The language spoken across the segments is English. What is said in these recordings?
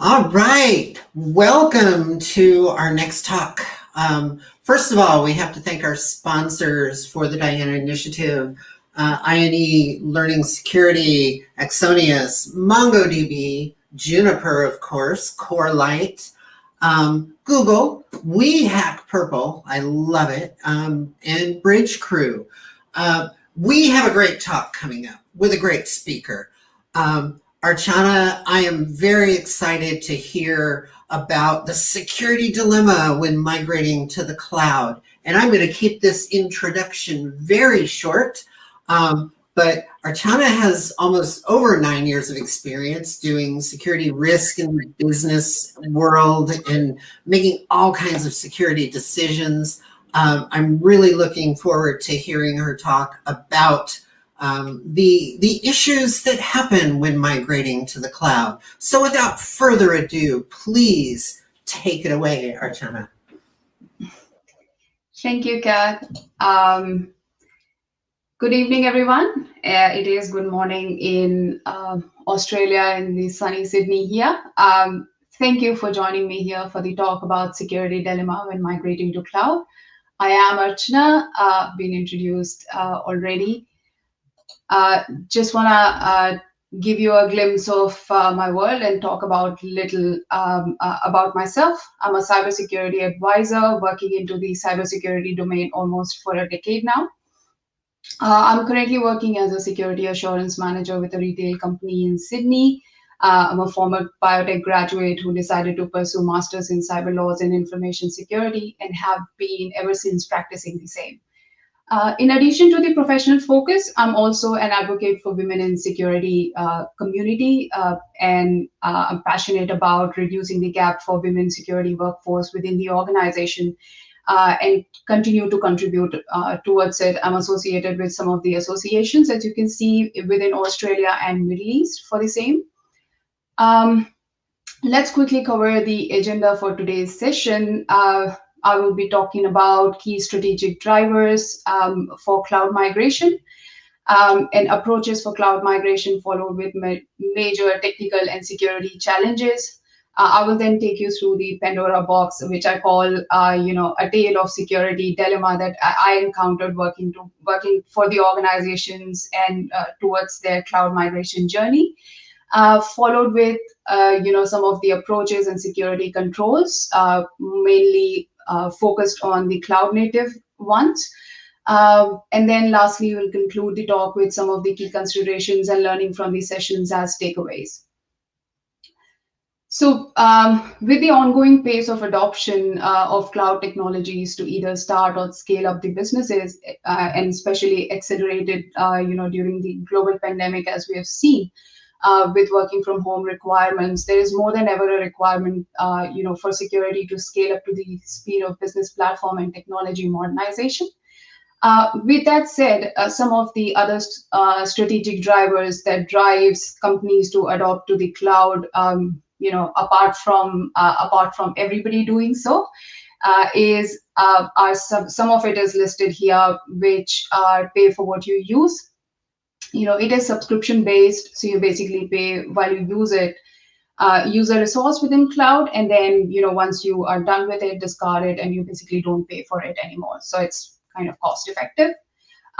All right, welcome to our next talk. Um, first of all, we have to thank our sponsors for the Diana Initiative, uh, INE Learning Security, Axonius, MongoDB, Juniper, of course, Corelight, um, Google, We Hack Purple, I love it, um, and Bridgecrew. Uh, we have a great talk coming up with a great speaker. Um, Archana, I am very excited to hear about the security dilemma when migrating to the cloud. And I'm going to keep this introduction very short. Um, but Archana has almost over nine years of experience doing security risk in the business world and making all kinds of security decisions. Um, I'm really looking forward to hearing her talk about um, the, the issues that happen when migrating to the cloud. So without further ado, please take it away, Archana. Thank you, Kat. Um, good evening, everyone. Uh, it is good morning in uh, Australia in the sunny Sydney here. Um, thank you for joining me here for the talk about security dilemma when migrating to cloud. I am Archana, uh, been introduced uh, already. Uh, just want to uh, give you a glimpse of uh, my world and talk about little um, uh, about myself. I'm a cybersecurity advisor working into the cybersecurity domain almost for a decade now. Uh, I'm currently working as a security assurance manager with a retail company in Sydney. I'm a former biotech graduate who decided to pursue masters in cyber laws and information security and have been ever since practicing the same. Uh, in addition to the professional focus, I'm also an advocate for women in security uh, community, uh, and uh, I'm passionate about reducing the gap for women security workforce within the organization, uh, and continue to contribute uh, towards it. I'm associated with some of the associations, as you can see, within Australia and Middle East for the same. Um, let's quickly cover the agenda for today's session. I will be talking about key strategic drivers um, for cloud migration um, and approaches for cloud migration followed with ma major technical and security challenges. Uh, I will then take you through the Pandora box, which I call, uh, you know, a tale of security dilemma that I, encountered working to working for the organizations and uh, towards their cloud migration journey. Uh, followed with, uh, you know, some of the approaches and security controls, uh, mainly uh, focused on the cloud native ones. Um, and then lastly, we'll conclude the talk with some of the key considerations and learning from these sessions as takeaways. So um, with the ongoing pace of adoption uh, of cloud technologies to either start or scale up the businesses, uh, and especially accelerated, uh, you know, during the global pandemic, as we have seen, uh, with working from home requirements. There is more than ever a requirement, uh, you know, for security to scale up to the speed of business platform and technology modernization. Uh, with that said, uh, some of the other uh, strategic drivers that drives companies to adopt to the cloud, um, you know, apart from uh, apart from everybody doing so, is are some some of it is listed here, which are pay for what you use you know, it is subscription based. So you basically pay while you use it, uh, use a resource within cloud. And then, you know, once you are done with it, discard it, and you basically don't pay for it anymore. So it's kind of cost effective.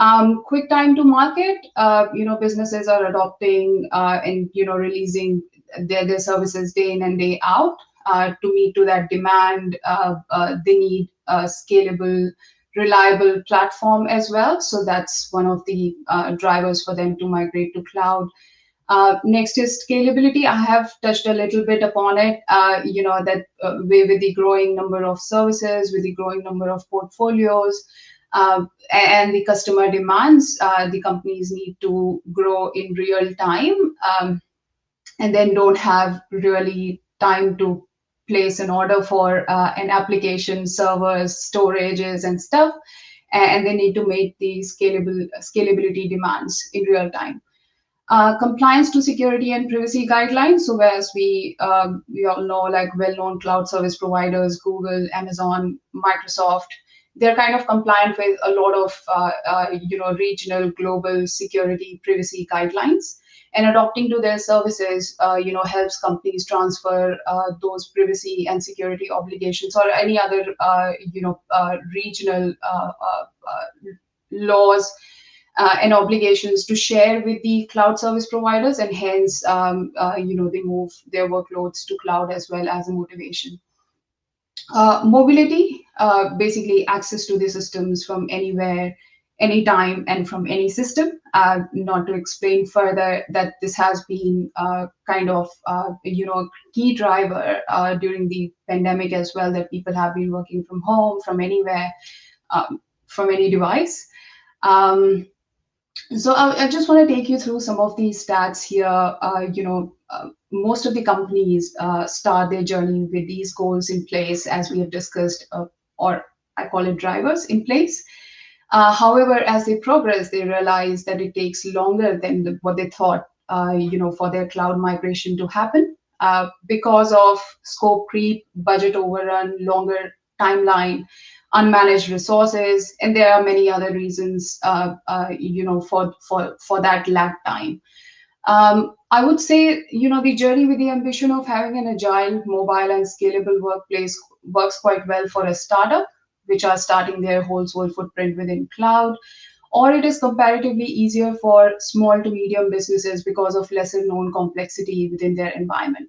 Um, quick time to market, uh, you know, businesses are adopting uh, and, you know, releasing their, their services day in and day out uh, to meet to that demand. Uh, uh, they need scalable reliable platform as well. So that's one of the uh, drivers for them to migrate to cloud. Uh, next is scalability. I have touched a little bit upon it. Uh, you know that uh, with the growing number of services, with the growing number of portfolios, uh, and the customer demands, uh, the companies need to grow in real time, um, and then don't have really time to place an order for uh, an application, servers, storages, and stuff, and they need to meet the scalable scalability demands in real time. Uh, compliance to security and privacy guidelines. So as we um, we all know, like well-known cloud service providers, Google, Amazon, Microsoft, they're kind of compliant with a lot of uh, uh, you know regional global security privacy guidelines and adopting to their services uh, you know helps companies transfer uh, those privacy and security obligations or any other uh, you know uh, regional laws and obligations to share with the cloud service providers and hence um, you know they move their workloads to cloud as well as a motivation. Uh, mobility, uh, basically access to the systems from anywhere, anytime, and from any system. Uh, not to explain further that this has been uh, kind of, uh, you know, key driver uh, during the pandemic as well, that people have been working from home, from anywhere, um, from any device. Um, so I, I, just want to take you through some of these stats here. you know, most of the companies uh, start their journey with these goals in place, as we have discussed, uh, or I call it drivers in place. Uh, however, as they progress, they realize that it takes longer than the, what they thought, uh, you know, for their cloud migration to happen uh, because of scope creep, budget overrun, longer timeline, unmanaged resources, and there are many other reasons, uh, you know, for for for that lag time. Um, I would say, you know, the journey with the ambition of having an agile, mobile, and scalable workplace works quite well for a startup, which are starting their whole soul footprint within cloud, or it is comparatively easier for small to medium businesses because of lesser known complexity within their environment.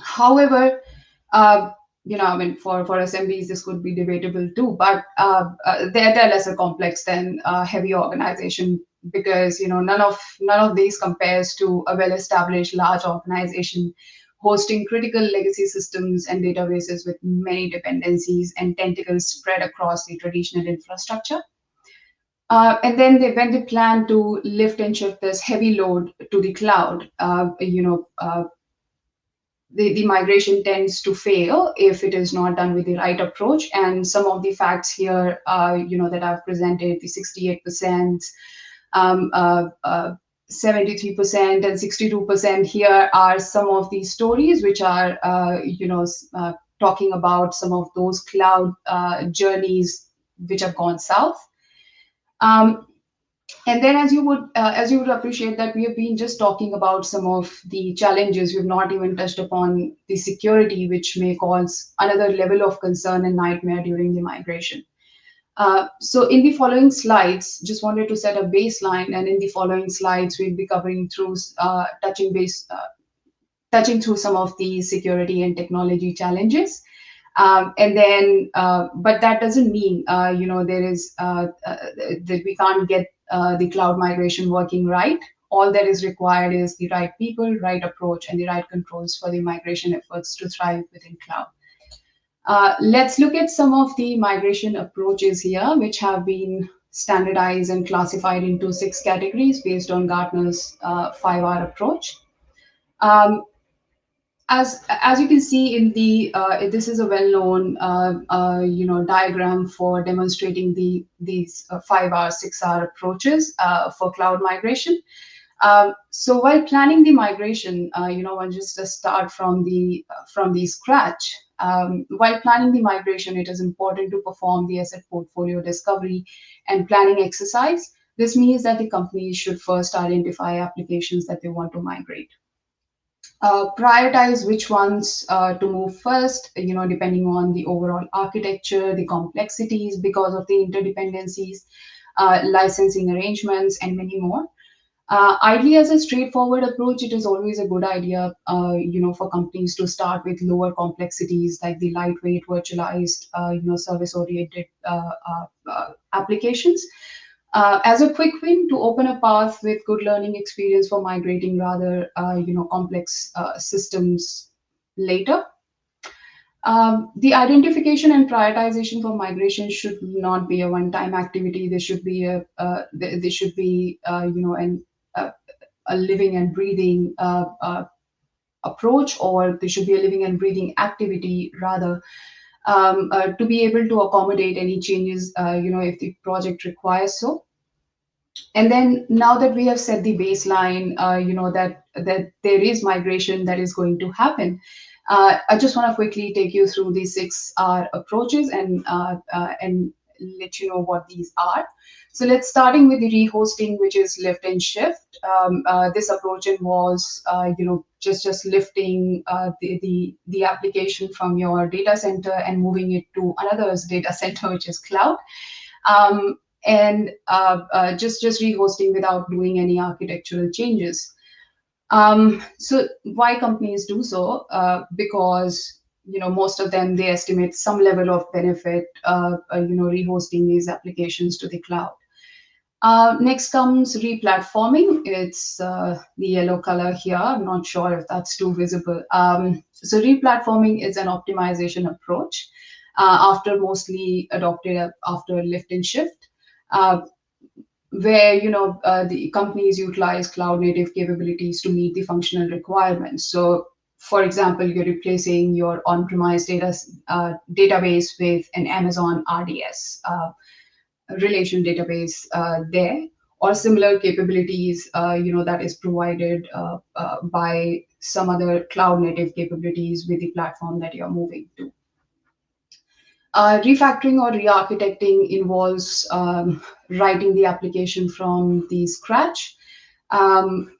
However, uh, you know, I mean, for, for SMBs, this could be debatable too, but uh, uh, they're, they're lesser complex than a heavy organization because you know none of none of these compares to a well-established large organization hosting critical legacy systems and databases with many dependencies and tentacles spread across the traditional infrastructure. Uh, and then they, when they plan to lift and shift this heavy load to the cloud, uh, you know, uh, the, the migration tends to fail if it is not done with the right approach. And some of the facts here, you know, that I've presented, the 68%, um, uh, uh, 73% and 62% here are some of these stories which are, uh, you know, uh, talking about some of those cloud uh, journeys which have gone south. Um, and then as you would uh, as you would appreciate that we have been just talking about some of the challenges we've not even touched upon the security which may cause another level of concern and nightmare during the migration uh, so in the following slides, just wanted to set a baseline, and in the following slides, we'll be covering through uh, touching base, uh, touching through some of the security and technology challenges. Um, and then, uh, but that doesn't mean, uh, you know, there is that we can't get the cloud migration working right. All that is required is the right people, right approach, and the right controls for the migration efforts to thrive within cloud. Uh, let's look at some of the migration approaches here, which have been standardized and classified into six categories based on Gartner's uh, 5R approach. Um, as, as you can see in the, uh, this is a well-known, uh, uh, you know, diagram for demonstrating the these 5R, 6R approaches for cloud migration. Um, so while planning the migration, you know, one just start from the from the scratch. Um, while planning the migration, it is important to perform the asset portfolio discovery and planning exercise. This means that the companies should first identify applications that they want to migrate. Uh, prioritize which ones uh, to move first, you know, depending on the overall architecture, the complexities because of the interdependencies, uh, licensing arrangements, and many more. Uh, ideally, as a straightforward approach, it is always a good idea, uh, you know, for companies to start with lower complexities like the lightweight, virtualized, uh, you know, service-oriented uh, uh, uh, applications. as a quick win to open a path with good learning experience for migrating rather, you know, complex systems later. Um, the identification and prioritization for migration should not be a one-time activity. There should be a, uh, there, should be, uh, you know, an a living and breathing uh, uh, approach, or there should be a living and breathing activity rather. Um, uh, to be able to accommodate any changes, uh, you know, if the project requires so. And then now that we have set the baseline, uh, you know, that that there is migration that is going to happen, Uh, I just want to quickly take you through these six R approaches and and let you know what these are. So let's starting with the rehosting, which is lift and shift. Um, uh, this approach involves, uh, you know, just just lifting uh, the, the the application from your data center and moving it to another's data center, which is cloud, um, and uh, uh, just just rehosting without doing any architectural changes. Um, so why companies do so? Uh, because you know most of them they estimate some level of benefit uh, uh, you know rehosting these applications to the cloud uh, next comes replatforming. It's uh, the yellow color here. I'm not sure if that's too visible. Um, so replatforming is an optimization approach uh, after mostly adopted after lift and shift, uh, where you know uh, the companies utilize cloud native capabilities to meet the functional requirements. So for example, you're replacing your on-premise data uh, database with an Amazon RDS relation database uh, there or similar capabilities uh, you know that is provided uh, uh, by some other cloud native capabilities with the platform that you're moving to. Uh, refactoring or re-architecting involves um, writing the application from the scratch. Um,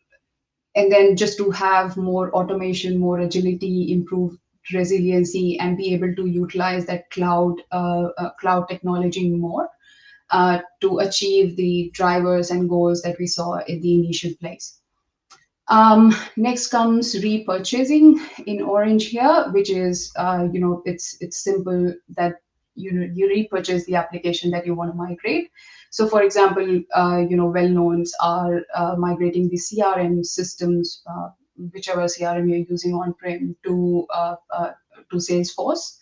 and then just to have more automation more agility improved resiliency and be able to utilize that cloud uh, cloud technology more uh, to achieve the drivers and goals that we saw in the initial place. Um, next comes repurchasing in orange here, which is, uh, you know, it's it's simple that you you repurchase the application that you want to migrate. So, for example, uh, you know, well-knowns are uh, migrating the CRM systems, uh, whichever CRM you're using on-prem, to to Salesforce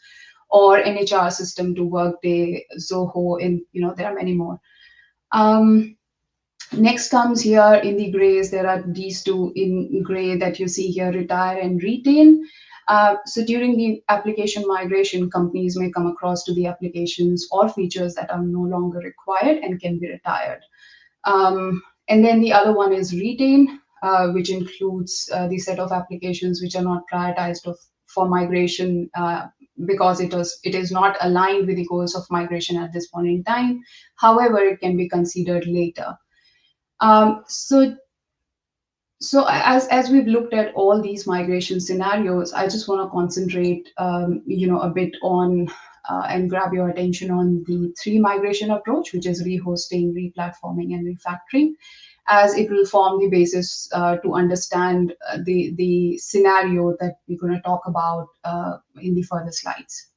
or NHR system to Workday, Zoho, and you know there are many more. Um, next comes here in the grays. There are these two in gray that you see here: retire and retain. Uh, so during the application migration, companies may come across to the applications or features that are no longer required and can be retired. Um, and then the other one is retain, uh, which includes uh, the set of applications which are not prioritized of, for migration uh, because it was it is not aligned with the goals of migration at this point in time. However, it can be considered later. Um, so so as as we've looked at all these migration scenarios, I just want to concentrate um, you know a bit on uh, and grab your attention on the three migration approach, which is rehosting, replatforming, and refactoring as it will form the basis uh, to understand uh, the, the scenario that we're going to talk about uh, in the further slides.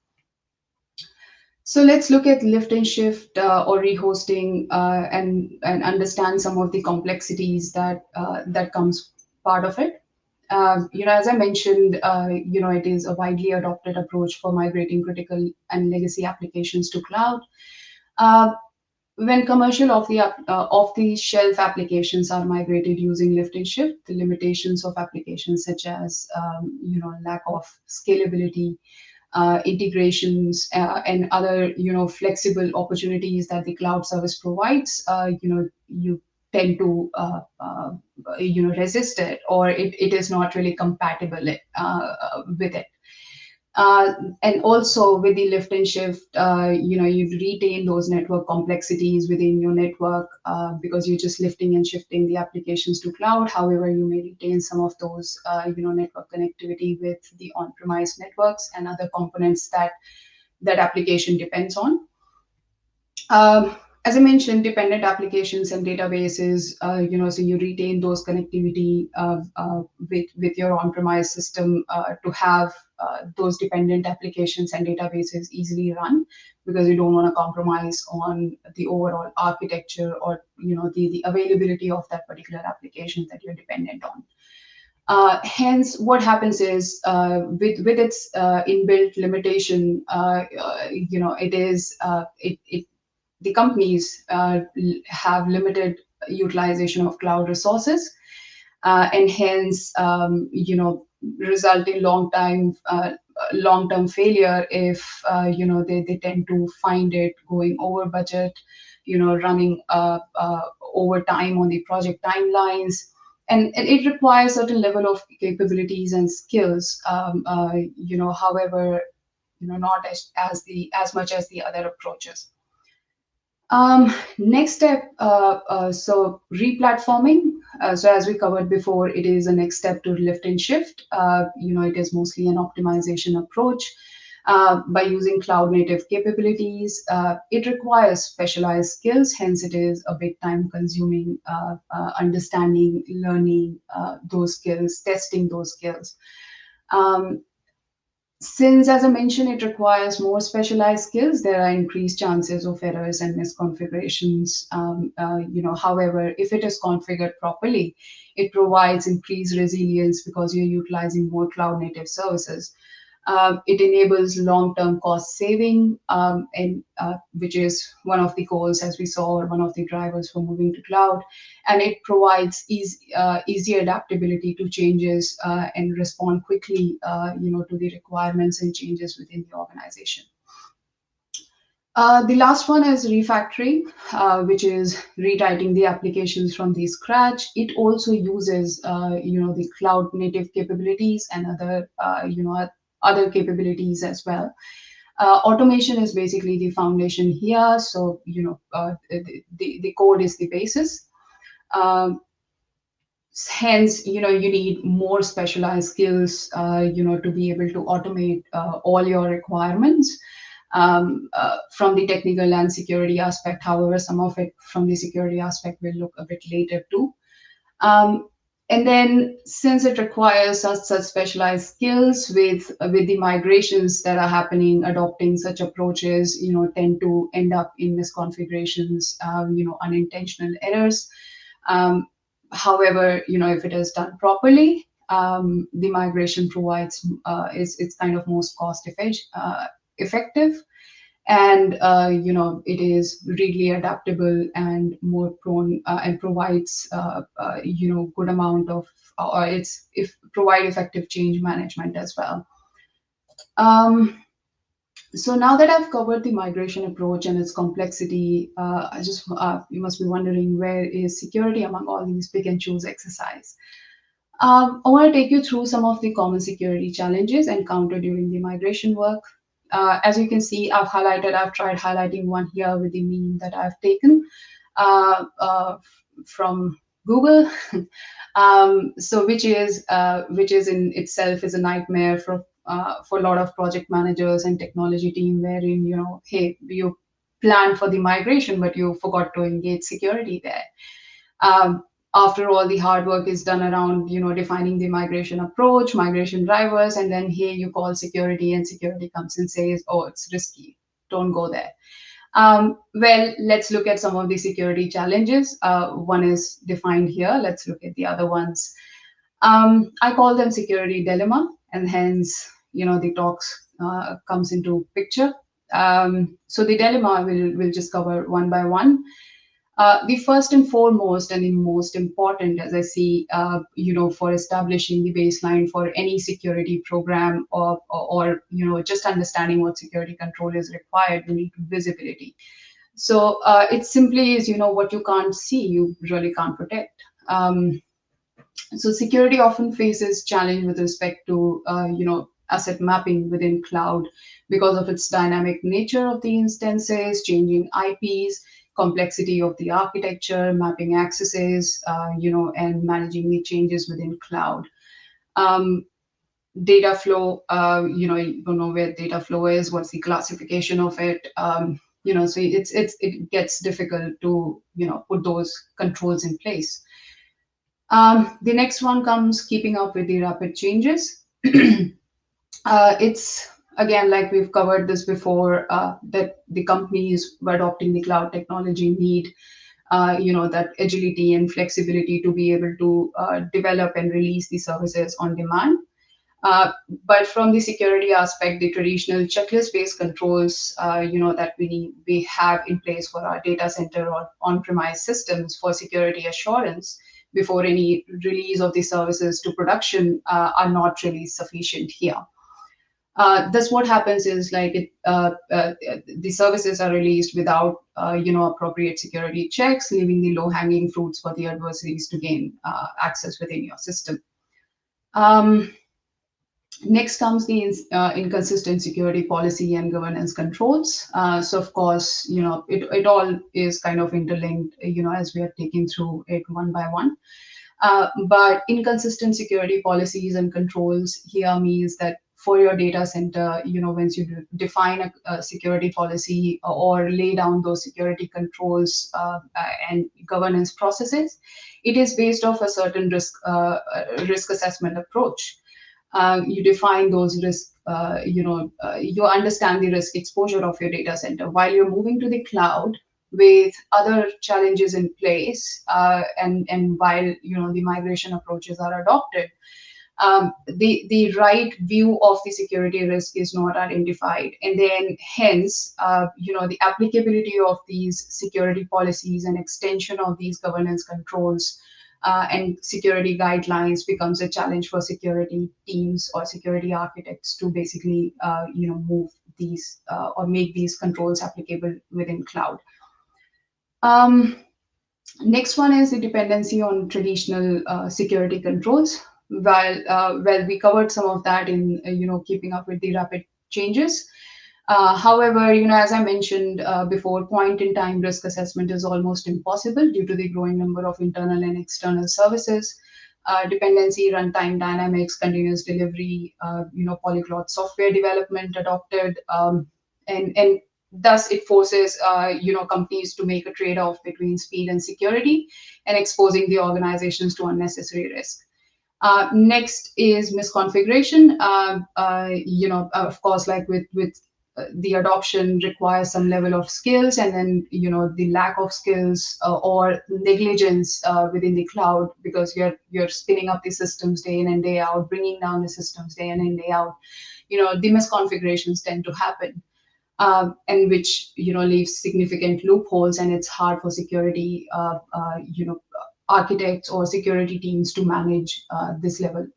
So let's look at lift and shift uh, or rehosting uh, and, and understand some of the complexities that, uh, that comes part of it. you know, as I mentioned, you know, it is a widely adopted approach for migrating critical and legacy applications to cloud when commercial of the uh, off the shelf applications are migrated using lift and shift the limitations of applications such as um, you know lack of scalability uh, integrations uh, and other you know flexible opportunities that the cloud service provides uh, you know you tend to uh, uh, you know resist it or it, it is not really compatible with it uh, and also with the lift and shift, uh, you know, you retain those network complexities within your network uh, because you're just lifting and shifting the applications to cloud. However, you may retain some of those, uh, you know, network connectivity with the on-premise networks and other components that that application depends on. Um, as I mentioned, dependent applications and databases, uh, you know, so you retain those connectivity uh, uh, with, with your on-premise system uh, to have uh, those dependent applications and databases easily run because you don't want to compromise on the overall architecture or, you know, the, the availability of that particular application that you're dependent on. Uh, hence, what happens is uh, with with its uh, inbuilt limitation, you know, it is it, it the companies uh, have limited utilization of cloud resources uh, and hence um, you know result in long time uh, long term failure if uh, you know they, they tend to find it going over budget you know running uh, uh, over time on the project timelines and, it requires certain level of capabilities and skills. Um, you know, however, you know, not as, as the as much as the other approaches. Um, next step, uh, uh, so replatforming. Uh, so as we covered before, it is a next step to lift and shift. Uh, you know, it is mostly an optimization approach. Uh, by using cloud native capabilities. Uh, it requires specialized skills, hence it is a big time consuming understanding, learning those skills, testing those skills. Um, since, as I mentioned, it requires more specialized skills, there are increased chances of errors and misconfigurations. Um, you know, however, if it is configured properly, it provides increased resilience because you're utilizing more cloud native services. Um, it enables long-term cost saving, um, and uh, which is one of the goals, as we saw, or one of the drivers for moving to cloud. And it provides easy, uh, easy adaptability to changes uh, and respond quickly, uh, you know, to the requirements and changes within the organization. Uh, the last one is refactoring, uh, which is rewriting the applications from the scratch. It also uses, uh, you know, the cloud native capabilities and other, uh, you know, other capabilities as well. Uh, automation is basically the foundation here. So, you know, uh, the, the, code is the basis. Um, hence, you know, you need more specialized skills, uh, you know, to be able to automate uh, all your requirements. Um, uh, from the technical and security aspect. However, some of it from the security aspect will look a bit later too. Um, and then since it requires such, such specialized skills with with the migrations that are happening adopting such approaches you know tend to end up in misconfigurations um, you know unintentional errors. Um, however you know if it is done properly um, the migration provides uh, is it's kind of most cost effective, uh, effective and uh, you know it is really adaptable and more prone uh, and provides uh, uh you know good amount of or it's if provide effective change management as well um, so now that I've covered the migration approach and its complexity, uh, I just uh, you must be wondering where is security among all these pick and choose exercise. Um, I want to take you through some of the common security challenges encountered during the migration work uh, as you can see, I've highlighted, I've tried highlighting one here with the meme that I've taken uh, uh, from Google. um, so which is uh, which is in itself is a nightmare for uh, for a lot of project managers and technology team wherein, you know, hey, you plan for the migration, but you forgot to engage security there. Um, after all the hard work is done around you know defining the migration approach migration drivers and then here you call security and security comes and says oh it's risky. Don't go there. Um, well let's look at some of the security challenges. Uh, one is defined here. Let's look at the other ones. Um, i call them security dilemma and hence you know the talks uh, comes into picture. Um, so the dilemma will will just cover one by one uh, the first and foremost and the most important, as I see, uh, you know, for establishing the baseline for any security program or, or, or, you know, just understanding what security control is required, we need visibility. So uh, it simply is, you know, what you can't see, you really can't protect. Um, so security often faces challenge with respect to, uh, you know, asset mapping within cloud because of its dynamic nature of the instances, changing IPs, complexity of the architecture, mapping accesses, uh, you know, and managing the changes within cloud. Um, data flow, uh, you know, you don't know where data flow is, what's the classification of it, um, you know, so it's it's it gets difficult to you know put those controls in place. Um, the next one comes keeping up with the rapid changes. uh, it's again, like we've covered this before, uh, that the companies adopting the cloud technology need, uh, you know, that agility and flexibility to be able to uh, develop and release the services on demand. Uh, but from the security aspect, the traditional checklist-based controls, uh, you know, that we we have in place for our data center or on-premise systems for security assurance before any release of the services to production uh, are not really sufficient here. Uh, thus what happens is like it, uh, uh, the services are released without uh, you know appropriate security checks leaving the low hanging fruits for the adversaries to gain uh, access within your system. Um, next comes the uh, inconsistent security policy and governance controls. So of course you know it, it all is kind of interlinked you know as we are taking through it one by one. But inconsistent security policies and controls here means that for your data center, you know, once you define a, a security policy or lay down those security controls uh, and governance processes, it is based off a certain risk uh, risk assessment approach. Uh, you define those risk, uh, you know, uh, you understand the risk exposure of your data center. While you're moving to the cloud, with other challenges in place uh, and and while you know the migration approaches are adopted um, the, the right view of the security risk is not identified. And then hence, uh, you know, the applicability of these security policies and extension of these governance controls uh, and security guidelines becomes a challenge for security teams or security architects to basically, uh, you know, move these uh, or make these controls applicable within cloud. Um, next one is the dependency on traditional uh, security controls while uh, well we covered some of that in uh, you know keeping up with the rapid changes. Uh, however you know as i mentioned uh, before point in time risk assessment is almost impossible due to the growing number of internal and external services. Uh, dependency runtime dynamics continuous delivery uh, you know polyglot software development adopted um, and and thus it forces you know companies to make a trade-off between speed and security and exposing the organizations to unnecessary risk uh, next is misconfiguration. Uh, uh, you know, of course, like with with uh, the adoption requires some level of skills, and then you know the lack of skills uh, or negligence uh, within the cloud because you're you're spinning up the systems day in and day out, bringing down the systems day in and day out. You know, the misconfigurations tend to happen. Um, and which you know leaves significant loopholes, and it's hard for security, you know, architects or security teams to manage uh, this level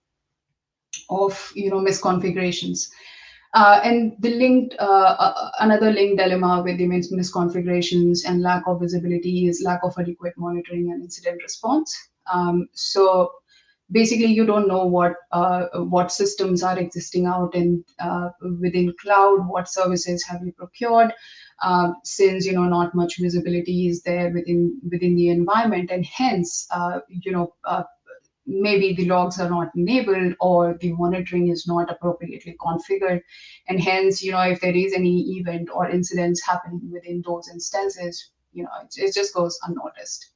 of you know misconfigurations. Uh, and the linked uh, uh another linked dilemma with the mis misconfigurations and lack of visibility is lack of adequate monitoring and incident response. Um, so basically, you don't know what uh, what systems are existing out in uh, within cloud, what services have you procured, uh, since you know not much visibility is there within within the environment. And hence uh, you know uh, maybe the logs are not enabled or the monitoring is not appropriately configured. And hence you know if there is any event or incidents happening within those instances you know it, it just goes unnoticed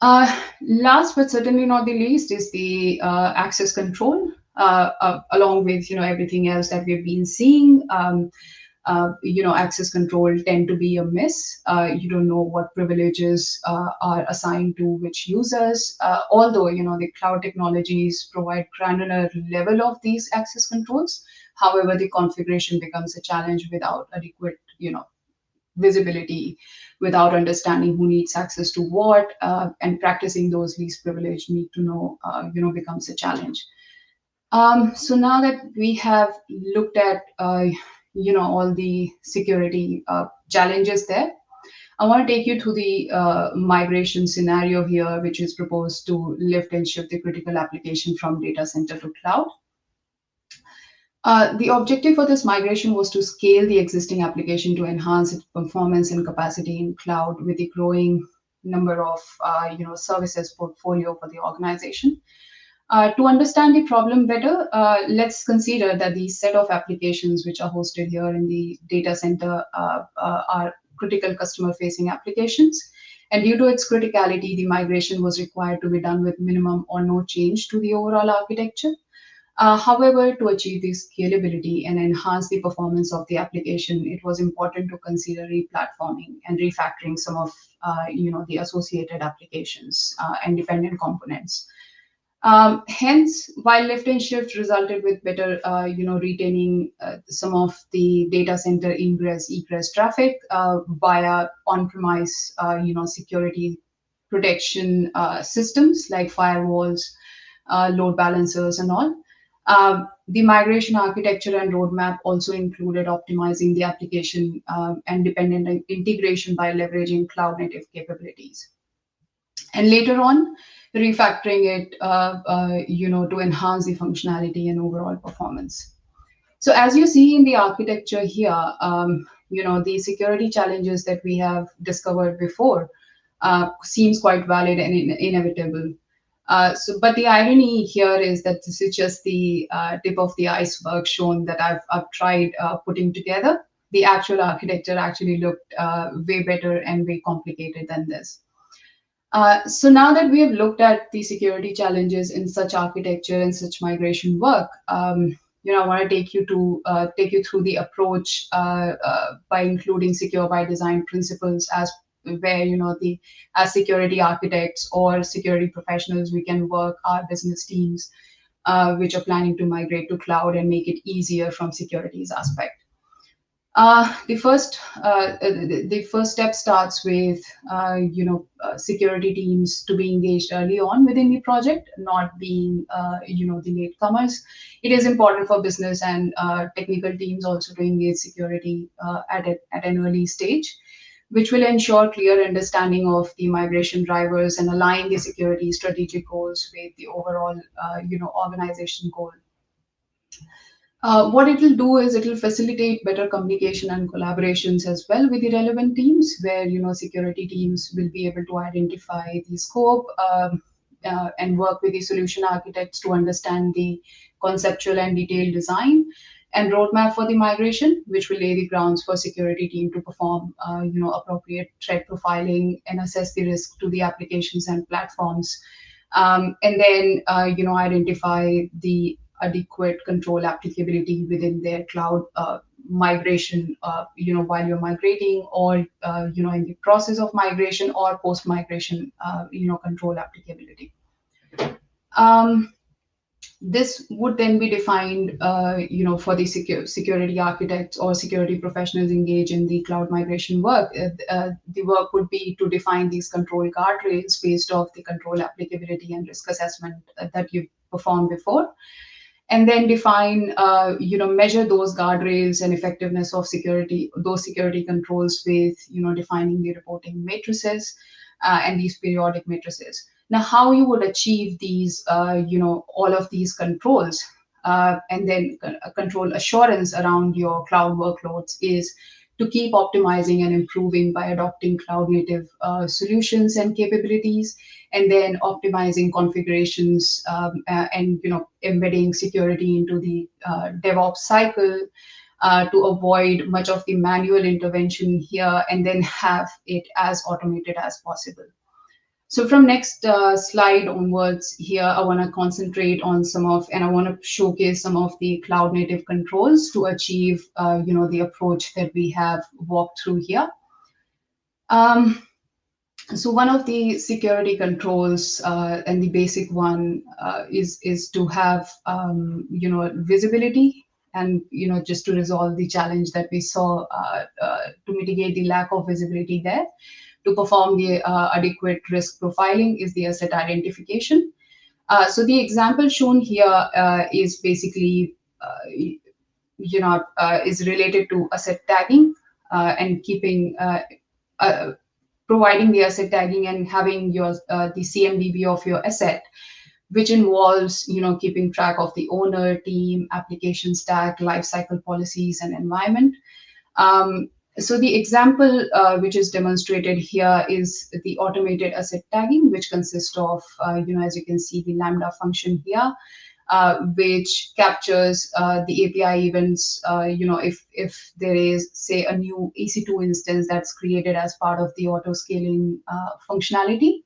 uh, last but certainly not the least is the uh, access control uh, along with you know everything else that we've been seeing um, uh, you know, access control tend to be a miss. Uh, you don't know what privileges uh, are assigned to which users. Uh, although, you know, the cloud technologies provide granular level of these access controls. However, the configuration becomes a challenge without adequate, you know, visibility, without understanding who needs access to what, uh, and practicing those least privileged need to know, uh, you know, becomes a challenge. Um, so now that we have looked at you know all the security uh, challenges there. I want to take you to the uh, migration scenario here, which is proposed to lift and shift the critical application from data center to cloud. Uh, the objective for this migration was to scale the existing application to enhance its performance and capacity in cloud with the growing number of uh, you know services portfolio for the organization. Uh, to understand the problem better, uh, let's consider that the set of applications which are hosted here in the data center uh, uh are critical customer facing applications. And due to its criticality, the migration was required to be done with minimum or no change to the overall architecture. Uh, however, to achieve this scalability and enhance the performance of the application, it was important to consider replatforming and refactoring some of uh, you know, the associated applications and dependent components. Um, hence, while lift and shift resulted with better, uh, you know, retaining uh, some of the data center ingress egress traffic uh, via on-premise, uh, you know, security protection uh, systems like firewalls, uh, load balancers, and all. Um, the migration architecture and roadmap also included optimizing the application um, and dependent integration by leveraging cloud native capabilities. And later on, refactoring it, uh, uh, you know, to enhance the functionality and overall performance. So as you see in the architecture here, um, you know, the security challenges that we have discovered before uh, seems quite valid and in inevitable. Uh, so, but the irony here is that this is just the uh, tip of the iceberg shown that I've, I've tried uh, putting together. The actual architecture actually looked uh, way better and way complicated than this. Uh, so now that we have looked at the security challenges in such architecture and such migration work, um, you know, I want to take you to take you through the approach by including secure by design principles as where you know the as security architects or security professionals we can work our business teams uh, which are planning to migrate to cloud and make it easier from security's aspect. Uh, the first uh, the, the, first step starts with uh, you know uh, security teams to be engaged early on within the project, not being uh, you know the latecomers. It is important for business and uh, technical teams also to engage security at a, at an early stage, which will ensure clear understanding of the migration drivers and align the security strategic goals with the overall you know organization goal. Uh, what it will do is it will facilitate better communication and collaborations as well with the relevant teams, where you know security teams will be able to identify the scope um, uh, and work with the solution architects to understand the conceptual and detailed design and roadmap for the migration, which will lay the grounds for security team to perform, uh, you know, appropriate threat profiling and assess the risk to the applications and platforms, um, and then uh, you know identify the adequate control applicability within their cloud uh, migration, uh, you know, while you're migrating or, uh, you know, in the process of migration or post-migration, uh, you know, control applicability. Um, this would then be defined, uh, you know, for the security architects or security professionals engaged in the cloud migration work. Uh, the work would be to define these control guardrails based off the control applicability and risk assessment that you've performed before and then define, uh, you know, measure those guardrails and effectiveness of security, those security controls with, you know, defining the reporting matrices uh, and these periodic matrices. Now, how you would achieve these, uh, you know, all of these controls uh, and then control assurance around your cloud workloads is to keep optimizing and improving by adopting cloud native uh, solutions and capabilities and then optimizing configurations um, uh, and you know embedding security into the uh, DevOps cycle uh, to avoid much of the manual intervention here and then have it as automated as possible. So from next uh, slide onwards here, I want to concentrate on some of, and I want to showcase some of the cloud native controls to achieve, uh, you know, the approach that we have walked through here. Um, so one of the security controls uh, and the basic one uh, is is to have, um, you know, visibility and you know just to resolve the challenge that we saw uh, uh, to mitigate the lack of visibility there to perform the uh, adequate risk profiling is the asset identification. Uh, so the example shown here uh, is basically, you know, is related to asset tagging and keeping providing the asset tagging and having your uh, the CMDB of your asset, which involves you know keeping track of the owner, team, application stack, lifecycle policies, and environment. Um, so the example uh, which is demonstrated here is the automated asset tagging, which consists of, uh, you know, as you can see, the Lambda function here, uh, which captures uh, the API events, uh, you know, if, if there is, say, a new EC2 instance that's created as part of the auto-scaling uh, functionality,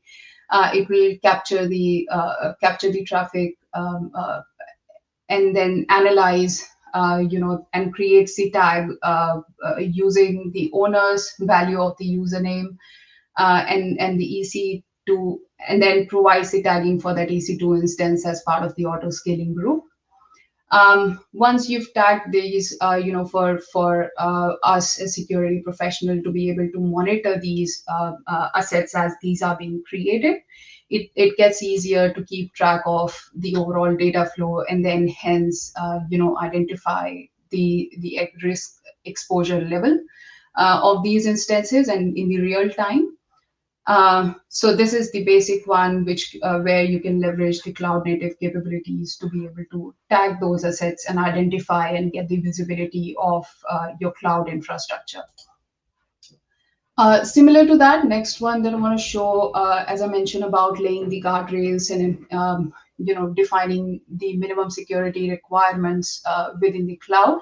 it will capture the, capture the traffic um, and then analyze you know, and create the tag uh, uh, using the owner's value of the username and, and the EC2, and then provides the tagging for that EC2 instance as part of the auto scaling group. Um, once you've tagged these, uh, you know, for for uh, us as security professional to be able to monitor these uh, assets as these are being created, it, it gets easier to keep track of the overall data flow and then hence, uh, you know, identify the, the risk exposure level uh, of these instances and in the real time. Uh, so this is the basic one, which uh, where you can leverage the cloud native capabilities to be able to tag those assets and identify and get the visibility of uh, your cloud infrastructure. Uh, similar to that, next one that I want to show, uh, as I mentioned about laying the guardrails and um, you know defining the minimum security requirements uh, within the cloud,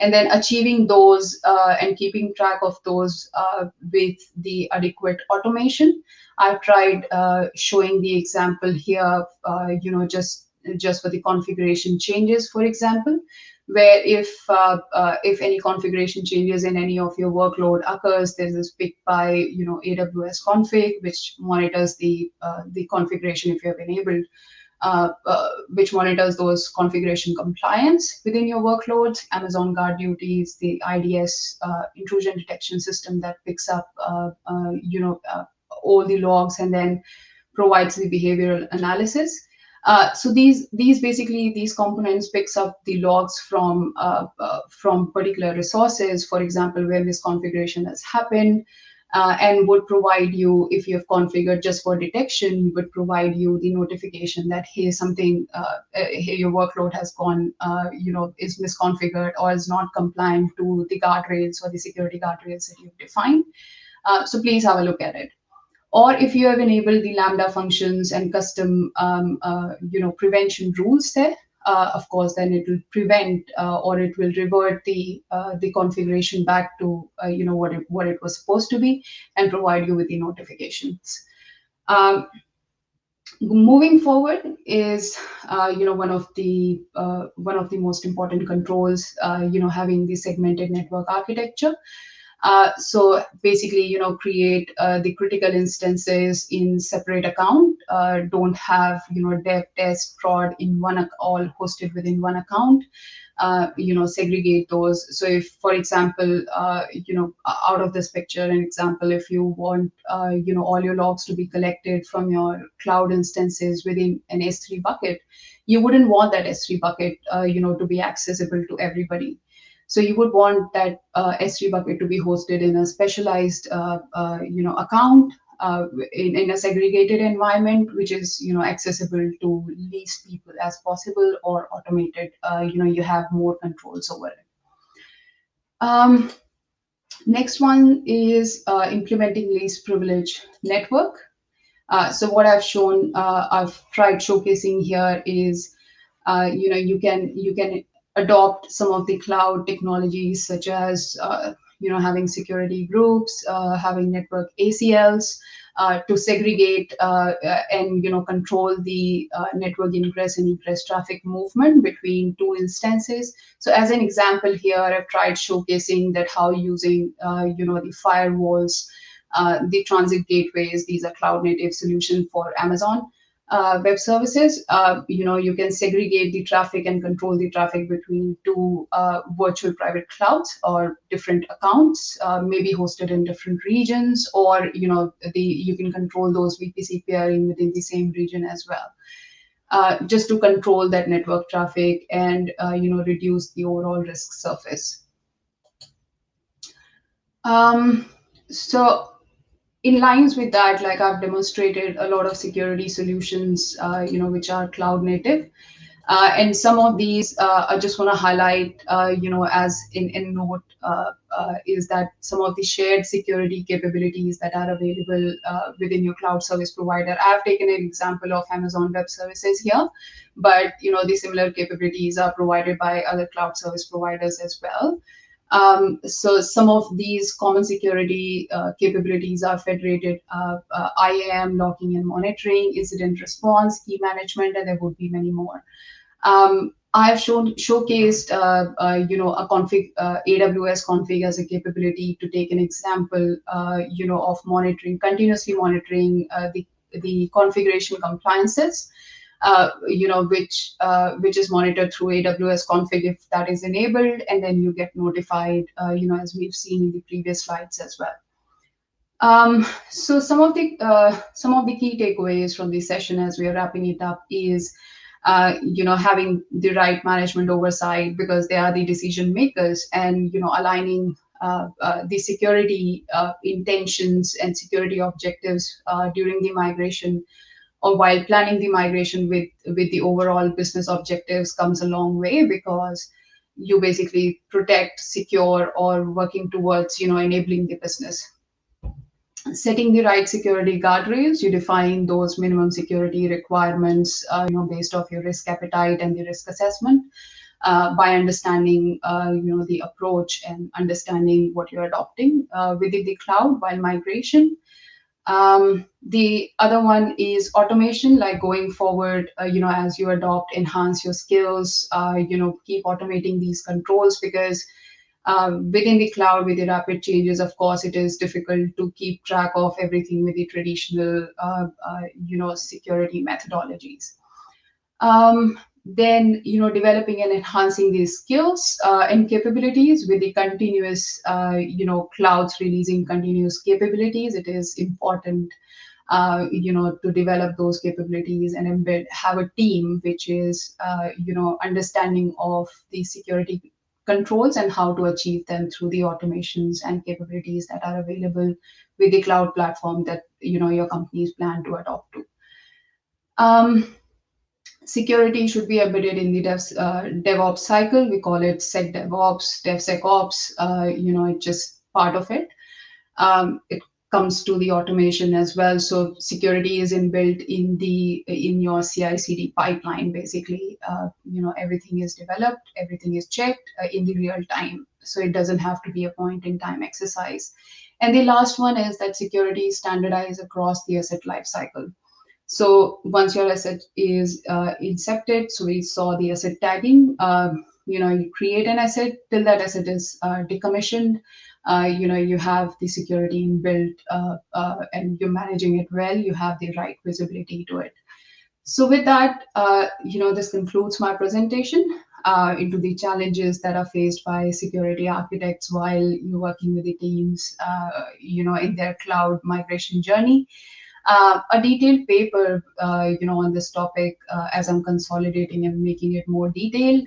and then achieving those uh, and keeping track of those uh, with the adequate automation. I've tried showing the example here, you know, just just for the configuration changes, for example, where if uh, uh, if any configuration changes in any of your workload occurs, there's this pick by you know AWS config, which monitors the uh, the configuration if you have enabled, uh, uh, which monitors those configuration compliance within your workloads. Amazon GuardDuty's, the IDS uh, intrusion detection system that picks up you know all the logs and then provides the behavioral analysis. Uh, so these these basically these components picks up the logs from uh, uh, from particular resources, for example, where misconfiguration has happened, uh, and would provide you if you have configured just for detection, would provide you the notification that hey something uh, hey your workload has gone you know is misconfigured or is not compliant to the guardrails or the security guardrails that you've defined. so please have a look at it or if you have enabled the Lambda functions and custom, um, uh, you know, prevention rules there, uh, of course, then it will prevent uh, or it will revert the uh, the configuration back to uh, you know what it what it was supposed to be and provide you with the notifications. Um, moving forward is uh, you know one of the one of the most important controls you know having the segmented network architecture. Uh, so basically, you know, create uh, the critical instances in separate account. Uh, don't have you know dev, test, prod in one all hosted within one account. Uh, you know, segregate those. So if, for example, uh, you know, out of this picture, an example, if you want, you know, all your logs to be collected from your cloud instances within an S3 bucket, you wouldn't want that S3 bucket, you know, to be accessible to everybody. So you would want that uh, S3 bucket to be hosted in a specialized, uh, uh, you know, account uh, in, in a segregated environment, which is, you know, accessible to least people as possible or automated. Uh, you know, you have more controls over it. Um, next one is uh, implementing least privilege network. so what I've shown, I've tried showcasing here is, you know, you can you can adopt some of the cloud technologies such as uh, you know having security groups uh, having network acls uh, to segregate uh, uh, and you know control the uh, network ingress and egress traffic movement between two instances. So as an example here i've tried showcasing that how using you know the firewalls the transit gateways these are cloud native solution for amazon uh, web services, uh, you know, you can segregate the traffic and control the traffic between two uh, virtual private clouds or different accounts, uh, maybe hosted in different regions, or you know, the you can control those VPC peering within the same region as well. Uh, just to control that network traffic and uh, you know reduce the overall risk surface. Um, so in lines with that, like I've demonstrated a lot of security solutions, uh, you know, which are cloud native. Uh, and some of these uh, I just want to highlight, uh, you know, as in, in note, uh, uh, is that some of the shared security capabilities that are available within your cloud service provider. I've taken an example of Amazon Web Services here, but you know, the similar capabilities are provided by other cloud service providers as well. Um, so some of these common security uh, capabilities are federated uh, uh, IAM, logging and monitoring, incident response, key management, and there would be many more. Um, I have shown showcased, uh, uh, you know, a config uh, AWS config as a capability to take an example, you know, of monitoring, continuously monitoring the the configuration compliances uh, you know, which uh, which is monitored through AWS config if that is enabled, and then you get notified, uh, you know, as we've seen in the previous slides as well. Um, so some of the uh, some of the key takeaways from this session as we are wrapping it up is uh, you know having the right management oversight because they are the decision makers and you know aligning uh, uh, the security uh, intentions and security objectives uh, during the migration or while planning the migration with with the overall business objectives comes a long way because you basically protect secure or working towards you know enabling the business. Setting the right security guardrails you define those minimum security requirements uh, you know based off your risk appetite and the risk assessment uh, by understanding uh, you know the approach and understanding what you're adopting uh, within the cloud while migration um, the other one is automation like going forward uh, you know as you adopt enhance your skills uh, you know keep automating these controls because um, within the cloud with the rapid changes of course it is difficult to keep track of everything with the traditional uh, uh, you know security methodologies. Um, then you know developing and enhancing these skills uh, and capabilities with the continuous uh, you know clouds releasing continuous capabilities it is important uh, you know to develop those capabilities and embed have a team which is uh, you know understanding of the security controls and how to achieve them through the automations and capabilities that are available with the cloud platform that you know your companies plan to adopt to. Um, security should be embedded in the devs, uh, DevOps cycle. We call it SecDevOps, DevSecOps. Uh, you know, it's just part of it. Um, it comes to the automation as well. So security is inbuilt in the in your CI/CD pipeline. Basically, uh, you know everything is developed, everything is checked uh, in the real time. So it doesn't have to be a point in time exercise. And the last one is that security is standardized across the asset lifecycle. So once your asset is uh, incepted, so we saw the asset tagging. Um, you know, you create an asset till that asset is uh, decommissioned uh, you know you have the security inbuilt uh, uh, and you're managing it well you have the right visibility to it so with that uh, you know this concludes my presentation uh, into the challenges that are faced by security architects while you're working with the teams uh, you know in their cloud migration journey uh, a detailed paper, uh, you know, on this topic uh, as I'm consolidating and making it more detailed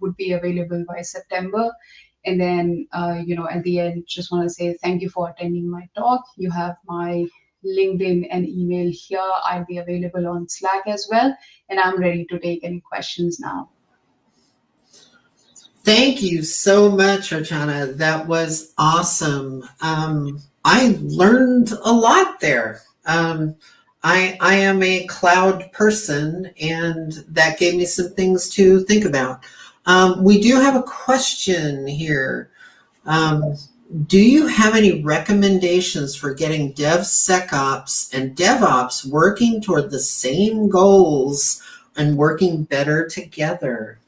would be available by September. And then, uh, you know, at the end, just want to say thank you for attending my talk. You have my LinkedIn and email here. I'll be available on Slack as well. And I'm ready to take any questions now. Thank you so much, Archana. That was awesome. Um, I learned a lot there. Um, I, I am a cloud person, and that gave me some things to think about. Um, we do have a question here. Um, do you have any recommendations for getting DevSecOps and DevOps working toward the same goals and working better together?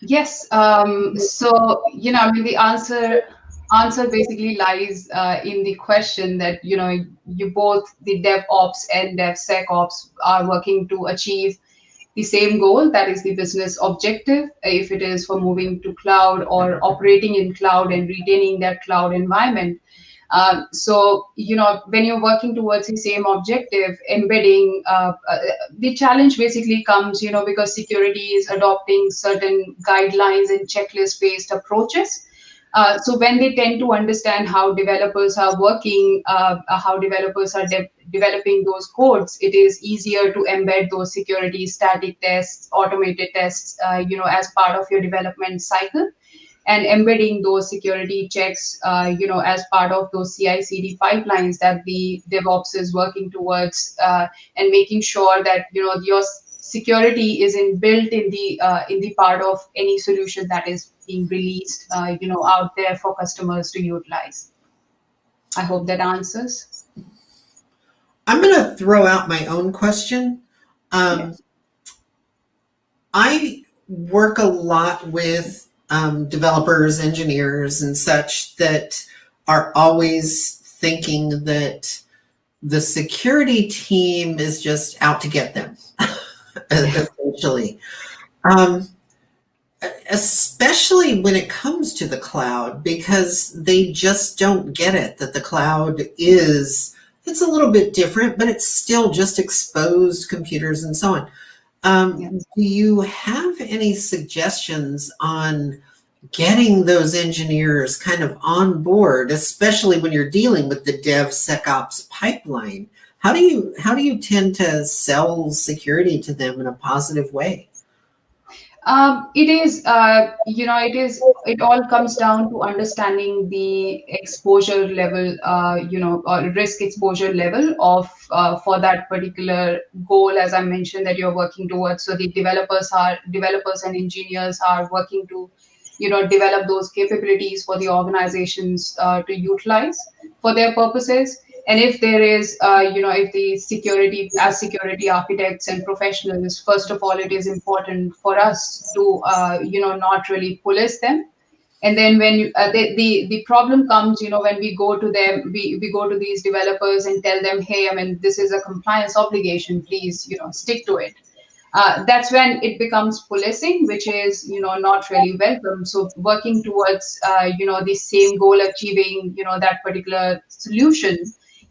Yes. Um, so, you know, I mean, the answer answer basically lies uh, in the question that, you know, you both, the DevOps and DevSecOps are working to achieve the same goal, that is the business objective, if it is for moving to cloud or operating in cloud and retaining that cloud environment. Um, so, you know, when you're working towards the same objective, embedding, uh, uh, the challenge basically comes, you know, because security is adopting certain guidelines and checklist based approaches. Uh, so when they tend to understand how developers are working, uh, how developers are de developing those codes, it is easier to embed those security static tests, automated tests, uh, you know, as part of your development cycle. And embedding those security checks, uh, you know, as part of those CI/CD pipelines that the DevOps is working towards, uh, and making sure that you know your security is in built in the uh, in the part of any solution that is being released, uh, you know, out there for customers to utilize. I hope that answers. I'm going to throw out my own question. Um, yes. I work a lot with um, developers, engineers, and such that are always thinking that the security team is just out to get them, essentially. Um, especially when it comes to the cloud, because they just don't get it that the cloud is, it's a little bit different, but it's still just exposed computers and so on. Um, Yeah. Do you have any suggestions on getting those engineers kind of on board, especially when you're dealing with the DevSecOps pipeline? How do you how do you tend to sell security to them in a positive way? Um, it is, uh, you know, it is, it all comes down to understanding the exposure level, uh, you know, or risk exposure level of, uh, for that particular goal, as I mentioned, that you're working towards. So the developers are, developers and engineers are working to, you know, develop those capabilities for the organizations uh, to utilize for their purposes and if there is uh, you know if the security as security architects and professionals first of all it is important for us to uh, you know not really police them. And then when you, uh, the, the the problem comes you know when we go to them we, we go to these developers and tell them hey i mean this is a compliance obligation. Please you know stick to it. Uh, that's when it becomes policing which is you know not really welcome. So working towards uh, you know the same goal achieving you know that particular solution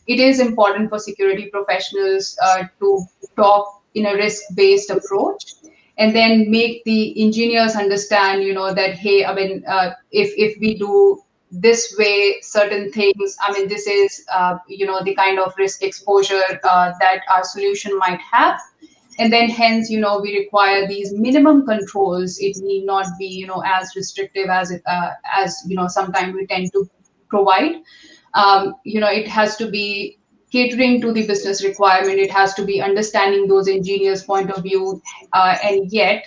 it is important for security professionals uh, to talk in a risk-based approach and then make the engineers understand you know that hey i mean uh, if if we do this way certain things i mean this is uh, you know the kind of risk exposure uh, that our solution might have. And then hence you know we require these minimum controls. It need not be you know as restrictive as uh, as you know sometimes we tend to provide um, you know it has to be catering to the business requirement. It has to be understanding those engineers point of view uh, and yet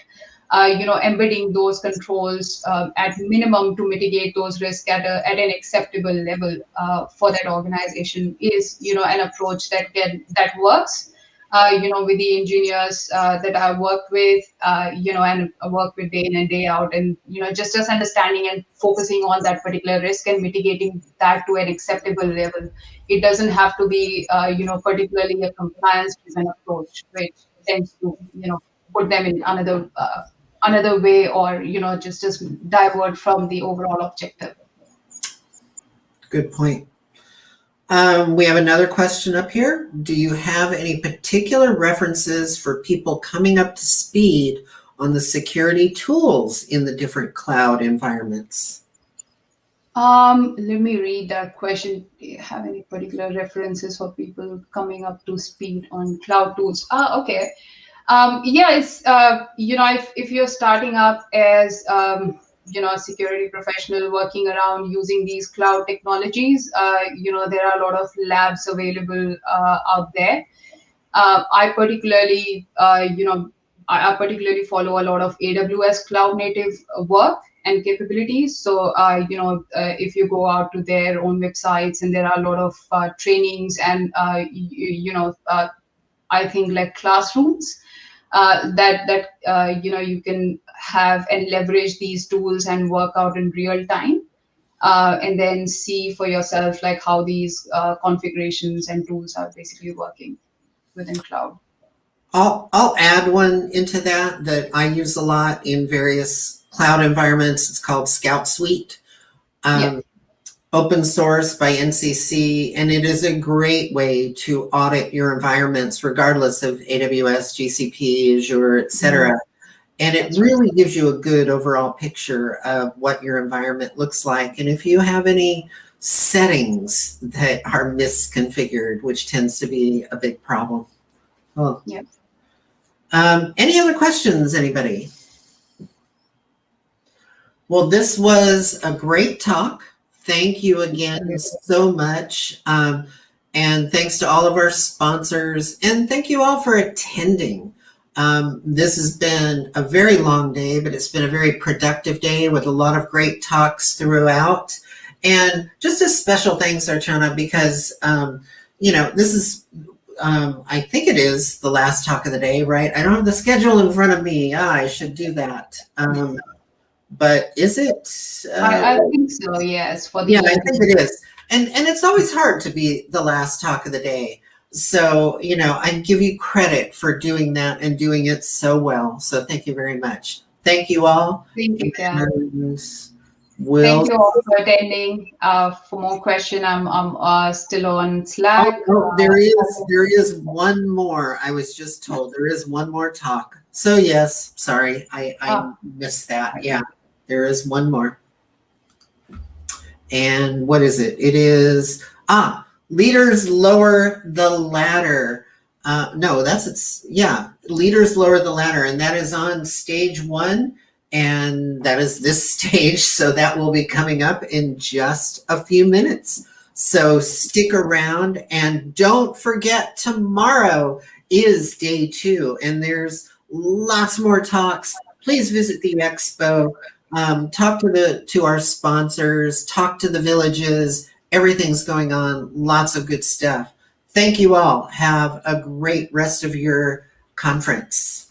uh, you know embedding those controls uh, at minimum to mitigate those risks at, a, at an acceptable level uh, for that organization is you know an approach that can that works you know, with the engineers uh, that I work with, uh, you know, and work with day in and day out, and you know, just just understanding and focusing on that particular risk and mitigating that to an acceptable level. It doesn't have to be, uh, you know, particularly a compliance-driven approach, which tends to, you know, put them in another uh, another way, or you know, just just divert from the overall objective. Good point. Um, we have another question up here. Do you have any particular references for people coming up to speed on the security tools in the different cloud environments? Um, let me read that question. Do you have any particular references for people coming up to speed on cloud tools? Ah, okay. Um, yeah, it's, uh, you know, if, if you're starting up as, um, you know, security professional working around using these cloud technologies, uh, you know, there are a lot of labs available uh, out there. Uh, I particularly, uh, you know, I, I particularly follow a lot of AWS cloud native work and capabilities. So, uh, you know, uh, if you go out to their own websites and there are a lot of trainings and, you, you know, I think like classrooms uh, that, that uh, you know, you can have and leverage these tools and work out in real time. Uh, and then see for yourself like how these uh, configurations and tools are basically working within cloud. I'll, I'll add one into that that I use a lot in various cloud environments. It's called Scout Suite. Um, Yeah. Open source by NCC, and it is a great way to audit your environments, regardless of AWS, GCP, Azure, et cetera. And it really gives you a good overall picture of what your environment looks like. And if you have any settings that are misconfigured, which tends to be a big problem. Well, Yep. um, any other questions, anybody? Well, this was a great talk. Thank you again so much. Um, and thanks to all of our sponsors. And thank you all for attending. Um, this has been a very long day, but it's been a very productive day with a lot of great talks throughout. And just a special thanks, Archana, because, um, you know, this is, um, I think it is the last talk of the day, right? I don't have the schedule in front of me. Ah, I should do that. But is it? Uh, I, I think so, yes. For the yeah, I think it is. And and it's always hard to be the last talk of the day. So, you know, I give you credit for doing that and doing it so well. So thank you very much. Thank you all. Thank you. And we'll, Thank you all for attending. Uh, for more question, I'm, I'm uh, still on Slack. Oh, oh, there is there is one more. I was just told there is one more talk. So yes, sorry, I, I Oh. missed that. Yeah, there is one more. And what is it? It is ah, leaders lower the ladder. Uh, no, that's it's yeah, leaders lower the ladder, and that is on stage one, and that is this stage. So that will be coming up in just a few minutes. So stick around and don't forget tomorrow is day two and there's lots more talks. Please visit the expo, um, talk to the to our sponsors, talk to the villages. Everything's going on. Lots of good stuff. Thank you all. Have a great rest of your conference.